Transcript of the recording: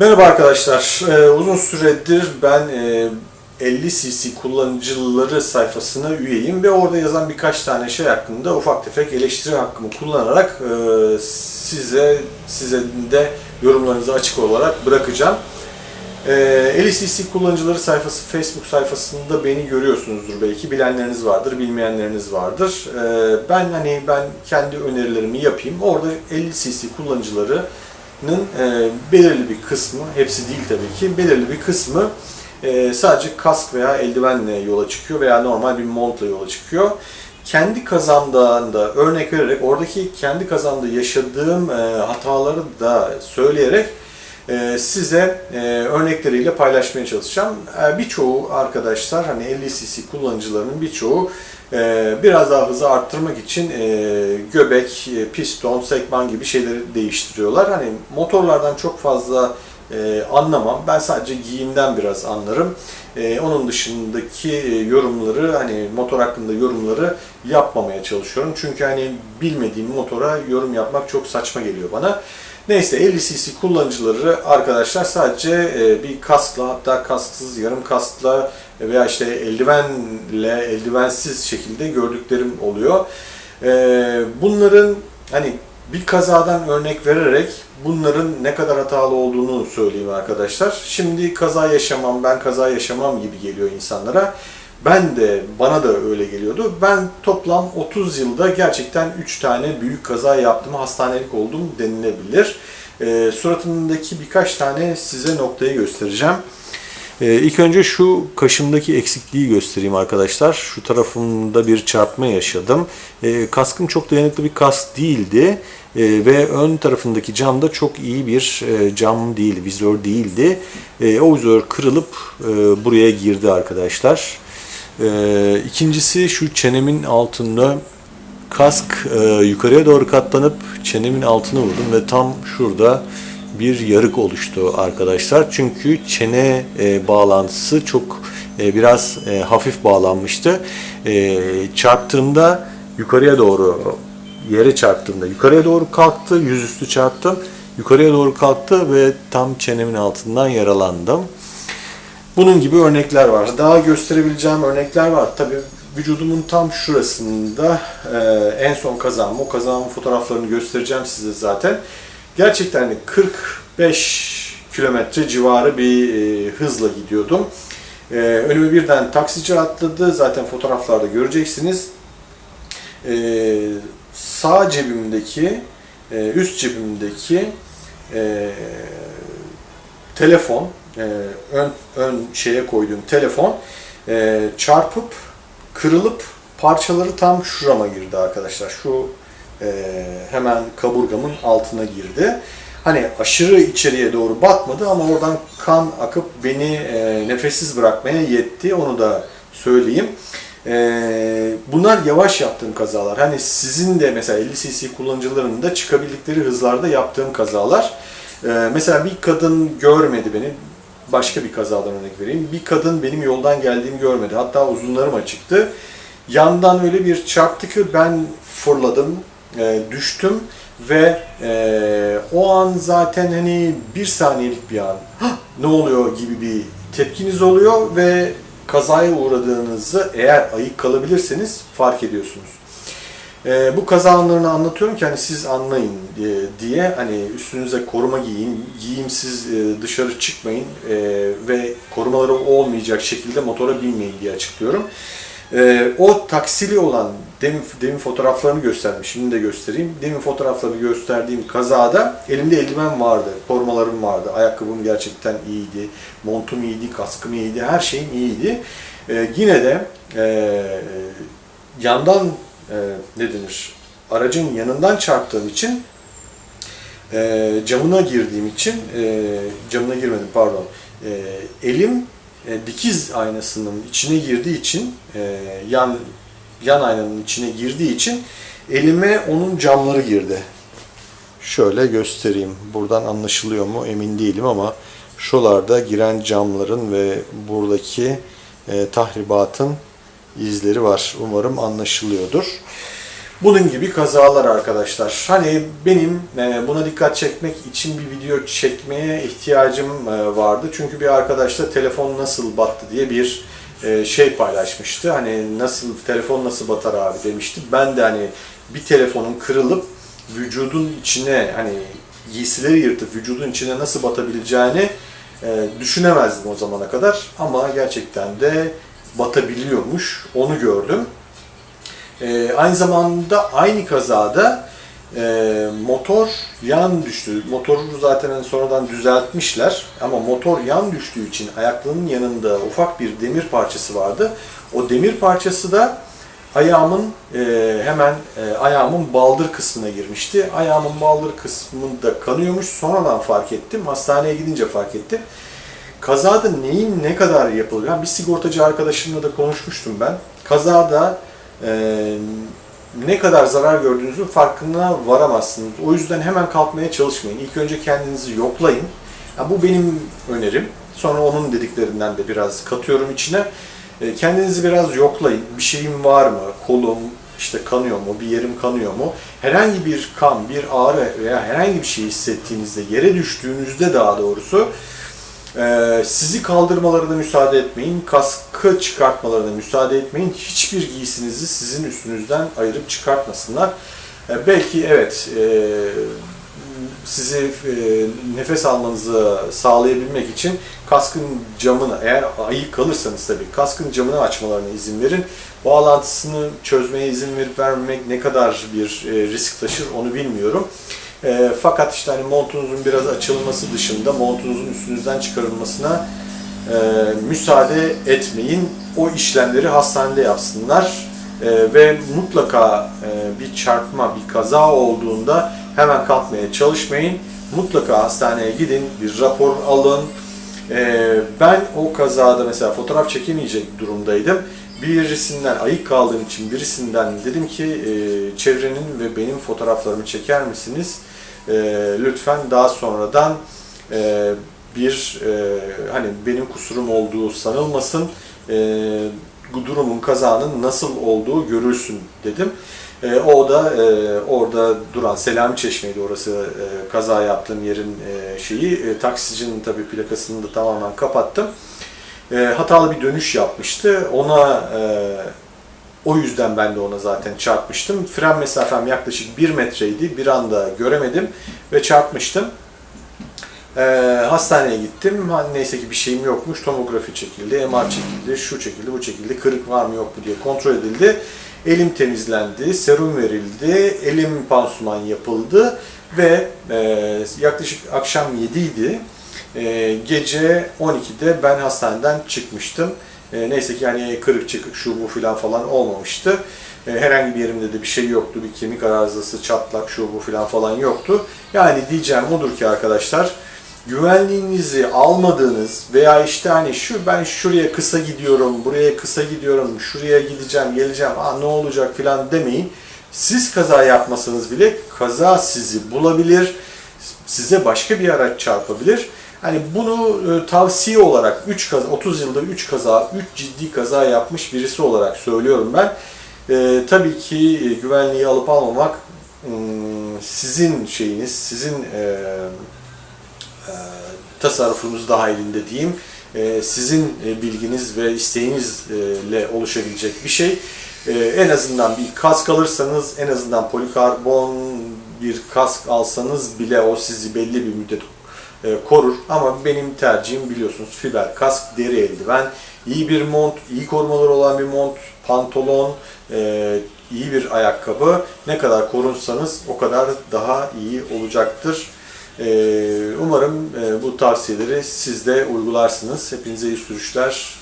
Merhaba arkadaşlar. Ee, uzun süredir ben e, 50 cc kullanıcıları sayfasına üyeyim ve orada yazan birkaç tane şey hakkında ufak tefek eleştiri hakkımı kullanarak e, size size de yorumlarınızı açık olarak bırakacağım. E, 50 cc kullanıcıları sayfası Facebook sayfasında beni görüyorsunuzdur belki. Bilenleriniz vardır, bilmeyenleriniz vardır. E, ben hani ben kendi önerilerimi yapayım. Orada 50 cc kullanıcıları e, belirli bir kısmı, hepsi değil tabii ki, belirli bir kısmı e, sadece kask veya eldivenle yola çıkıyor veya normal bir montla yola çıkıyor. Kendi kazamdan da örnek vererek, oradaki kendi kazamda yaşadığım e, hataları da söyleyerek e, size e, örnekleriyle paylaşmaya çalışacağım. E, birçoğu arkadaşlar, hani 50 cc kullanıcılarının birçoğu biraz daha hızı arttırmak için e, göbek, e, piston, sekman gibi şeyleri değiştiriyorlar. Hani motorlardan çok fazla e, anlamam. Ben sadece giyimden biraz anlarım. Onun dışındaki yorumları, hani motor hakkında yorumları yapmamaya çalışıyorum. Çünkü hani bilmediğim motora yorum yapmak çok saçma geliyor bana. Neyse 50 cc kullanıcıları arkadaşlar sadece bir kaskla hatta kasksız yarım kaskla veya işte eldivenle eldivensiz şekilde gördüklerim oluyor. E, bunların hani bir kazadan örnek vererek bunların ne kadar hatalı olduğunu söyleyeyim arkadaşlar. Şimdi kaza yaşamam, ben kaza yaşamam gibi geliyor insanlara. Ben de, bana da öyle geliyordu. Ben toplam 30 yılda gerçekten 3 tane büyük kaza yaptım, hastanelik oldum denilebilir. E, suratımdaki birkaç tane size noktayı göstereceğim. E, ilk önce şu kaşımdaki eksikliği göstereyim arkadaşlar. Şu tarafımda bir çarpma yaşadım. E, kaskım çok dayanıklı bir kask değildi. E, ve ön tarafındaki cam da çok iyi bir e, cam değil, vizör değildi. E, o vizör kırılıp e, buraya girdi arkadaşlar. Ee, ikincisi şu çenemin altında kask e, yukarıya doğru katlanıp çenemin altına vurdum ve tam şurada bir yarık oluştu arkadaşlar. Çünkü çene e, bağlantısı çok e, biraz e, hafif bağlanmıştı. E, çarptığımda yukarıya doğru yere çarptığımda yukarıya doğru kalktı, yüzüstü çarptım. Yukarıya doğru kalktı ve tam çenemin altından yaralandım. Bunun gibi örnekler var. Daha gösterebileceğim örnekler var. Tabi vücudumun tam şurasında e, en son kazanım, o kazanımın fotoğraflarını göstereceğim size zaten. Gerçekten hani 45 kilometre civarı bir e, hızla gidiyordum. E, önüme birden taksici atladı. Zaten fotoğraflarda göreceksiniz. E, sağ cebimdeki, e, üst cebimdeki telefon, ön, ön şeye koyduğum telefon çarpıp kırılıp parçaları tam şurama girdi arkadaşlar. Şu hemen kaburgamın altına girdi. Hani aşırı içeriye doğru batmadı ama oradan kan akıp beni e, nefessiz bırakmaya yetti. Onu da söyleyeyim. E, bunlar yavaş yaptığım kazalar. Hani sizin de mesela 50 cc kullanıcılarının da çıkabildikleri hızlarda yaptığım kazalar. E, mesela bir kadın görmedi beni başka bir kazadan örnek vereyim. Bir kadın benim yoldan geldiğimi görmedi. Hatta uzunlarım açıktı. Yandan öyle bir çarptı ki ben fırladım, e, düştüm ve e, o an zaten hani bir saniyelik bir an ne oluyor gibi bir tepkiniz oluyor ve kazaya uğradığınızı eğer ayık kalabilirseniz fark ediyorsunuz. E, bu kaza anlarını anlatıyorum ki hani siz anlayın diye, diye hani üstünüze koruma giyin, giyimsiz e, dışarı çıkmayın e, ve korumaları olmayacak şekilde motora binmeyin diye açıklıyorum. E, o taksili olan demin, demin fotoğraflarını gösterdim, şimdi de göstereyim. Demin fotoğraflarını gösterdiğim kazada elimde eldiven vardı, korumalarım vardı, ayakkabım gerçekten iyiydi, montum iyiydi, kaskım iyiydi, her şeyim iyiydi. E, yine de e, yandan e, ne denir? Aracın yanından çarptığım için e, camına girdiğim için e, camına girmedim pardon. E, elim e, dikiz aynasının içine girdiği için e, yan yan aynanın içine girdiği için elime onun camları girdi. Şöyle göstereyim. Buradan anlaşılıyor mu emin değilim ama şuralarda giren camların ve buradaki e, tahribatın izleri var. Umarım anlaşılıyordur. Bunun gibi kazalar arkadaşlar. Hani benim e, buna dikkat çekmek için bir video çekmeye ihtiyacım e, vardı. Çünkü bir arkadaşla telefon nasıl battı diye bir e, şey paylaşmıştı. Hani nasıl telefon nasıl batar abi demişti. Ben de hani bir telefonun kırılıp vücudun içine hani giysileri yırtıp vücudun içine nasıl batabileceğini düşünemezdim o zamana kadar. Ama gerçekten de batabiliyormuş. Onu gördüm. E, aynı zamanda aynı kazada e, motor yan düştü. Motoru zaten hani sonradan düzeltmişler ama motor yan düştüğü için ayaklığının yanında ufak bir demir parçası vardı. O demir parçası da ayağımın e, hemen e, ayağımın baldır kısmına girmişti. Ayağımın baldır kısmında kanıyormuş. Sonradan fark ettim. Hastaneye gidince fark ettim. Kazada neyin ne kadar yapılıyor? Yani bir sigortacı arkadaşımla da konuşmuştum ben. Kazada e, ne kadar zarar gördüğünüzün farkına varamazsınız. O yüzden hemen kalkmaya çalışmayın. İlk önce kendinizi yoklayın. Yani bu benim önerim. Sonra onun dediklerinden de biraz katıyorum içine. E, kendinizi biraz yoklayın. Bir şeyim var mı? Kolum işte kanıyor mu? Bir yerim kanıyor mu? Herhangi bir kan, bir ağrı veya herhangi bir şey hissettiğinizde, yere düştüğünüzde daha doğrusu ee, sizi kaldırmalarına müsaade etmeyin, kaskı çıkartmalarına müsaade etmeyin. Hiçbir giysinizi sizin üstünüzden ayırıp çıkartmasınlar. Ee, belki evet e, sizi e, nefes almanızı sağlayabilmek için kaskın camını, eğer ayık kalırsanız tabii kaskın camını açmalarına izin verin. Bağlantısını çözmeye izin verip vermemek ne kadar bir e, risk taşır onu bilmiyorum. E, fakat işte hani montunuzun biraz açılması dışında montunuzun üstünüzden çıkarılmasına e, müsaade etmeyin. O işlemleri hastanede yapsınlar e, ve mutlaka e, bir çarpma, bir kaza olduğunda hemen kalkmaya çalışmayın. Mutlaka hastaneye gidin, bir rapor alın. E, ben o kazada mesela fotoğraf çekemeyecek durumdaydım birisinden ayık kaldığım için birisinden dedim ki e, çevrenin ve benim fotoğraflarımı çeker misiniz? E, lütfen daha sonradan e, bir e, hani benim kusurum olduğu sanılmasın. E, durumun kazanın nasıl olduğu görülsün dedim. E, o da e, orada duran Selami Çeşme'ydi orası e, kaza yaptığım yerin e, şeyi. E, taksicinin tabii plakasını da tamamen kapattım e, hatalı bir dönüş yapmıştı. Ona e, o yüzden ben de ona zaten çarpmıştım. Fren mesafem yaklaşık 1 metreydi. Bir anda göremedim ve çarpmıştım. E, hastaneye gittim. Neyse ki bir şeyim yokmuş. Tomografi çekildi, MR çekildi, şu çekildi, bu çekildi. Kırık var mı yok mu diye kontrol edildi. Elim temizlendi, serum verildi, elim pansuman yapıldı ve e, yaklaşık akşam 7 idi. E, gece 12'de ben hastaneden çıkmıştım. E, neyse ki yani kırık çıkık şu bu filan falan olmamıştı. E, herhangi bir yerimde de bir şey yoktu. Bir kemik arızası, çatlak şu bu filan falan yoktu. Yani diyeceğim odur ki arkadaşlar güvenliğinizi almadığınız veya işte hani şu ben şuraya kısa gidiyorum, buraya kısa gidiyorum, şuraya gideceğim, geleceğim, aa ne olacak filan demeyin. Siz kaza yapmasanız bile kaza sizi bulabilir, size başka bir araç çarpabilir. Hani bunu e, tavsiye olarak 3 kaza, 30 yılda 3 kaza, 3 ciddi kaza yapmış birisi olarak söylüyorum ben. E, tabii ki e, güvenliği alıp almamak ım, sizin şeyiniz, sizin e, e, tasarrufunuz dahilinde diyeyim. E, sizin e, bilginiz ve isteğinizle oluşabilecek bir şey. E, en azından bir kask alırsanız, en azından polikarbon bir kask alsanız bile o sizi belli bir müddet korur. Ama benim tercihim biliyorsunuz fiber kask, deri eldiven, iyi bir mont, iyi korumaları olan bir mont, pantolon, e, iyi bir ayakkabı. Ne kadar korunsanız o kadar daha iyi olacaktır. E, umarım bu tavsiyeleri siz de uygularsınız. Hepinize iyi sürüşler.